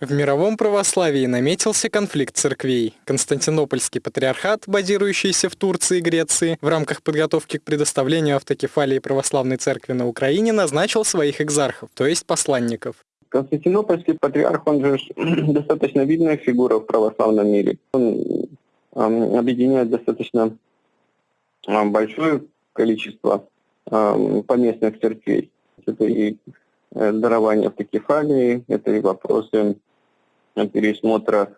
В мировом православии наметился конфликт церквей. Константинопольский патриархат, базирующийся в Турции и Греции, в рамках подготовки к предоставлению автокефалии православной церкви на Украине назначил своих экзархов, то есть посланников. Константинопольский патриарх, он же достаточно видная фигура в православном мире. Он э, объединяет достаточно э, большое количество э, поместных церквей. Это и дарование автокефалии, это и вопросы пересмотра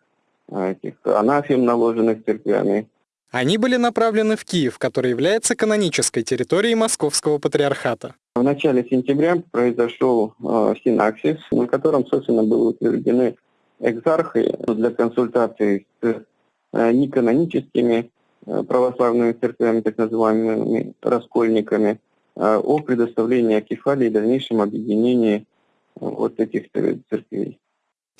а, этих анафем, наложенных церквями. Они были направлены в Киев, который является канонической территорией Московского патриархата. В начале сентября произошел э, синаксис, на котором, собственно, были утверждены экзархи для консультаций с э, неканоническими э, православными церквями, так называемыми раскольниками, э, о предоставлении акефалии и дальнейшем объединении вот этих церквей.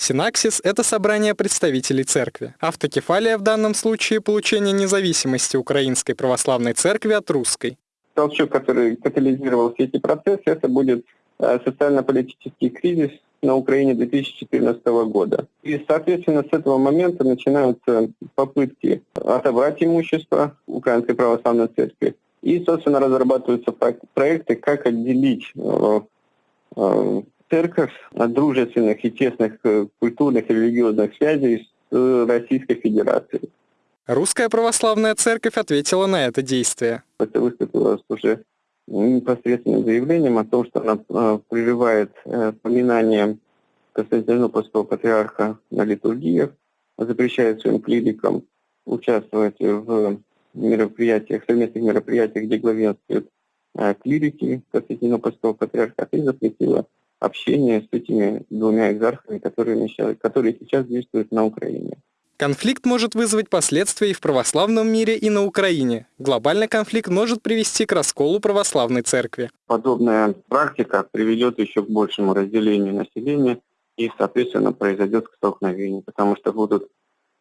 Синаксис – это собрание представителей церкви. Автокефалия в данном случае – получение независимости Украинской Православной Церкви от русской. Толчок, который катализировал все эти процессы, это будет э, социально-политический кризис на Украине 2014 года. И, соответственно, с этого момента начинаются попытки отобрать имущество Украинской Православной Церкви. И, собственно, разрабатываются проекты, как отделить э, э, церковь от дружественных и тесных э, культурных и религиозных связей с э, Российской Федерацией. Русская православная церковь ответила на это действие. Это выступило уже непосредственным заявлением о том, что она э, прерывает поминание Константинопольского патриарха на литургиях, запрещает своим клирикам участвовать в мероприятиях, совместных мероприятиях, где главенствуют клирики Константинопольского патриархата, и запретила общение с этими двумя экзархами, которые, которые сейчас действуют на Украине. Конфликт может вызвать последствия и в православном мире, и на Украине. Глобальный конфликт может привести к расколу православной церкви. Подобная практика приведет еще к большему разделению населения и, соответственно, произойдет столкновение, потому что будут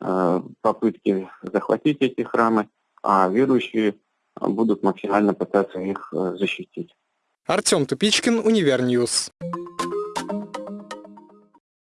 э, попытки захватить эти храмы, а верующие будут максимально пытаться их э, защитить. Артем Тупичкин, Univer News.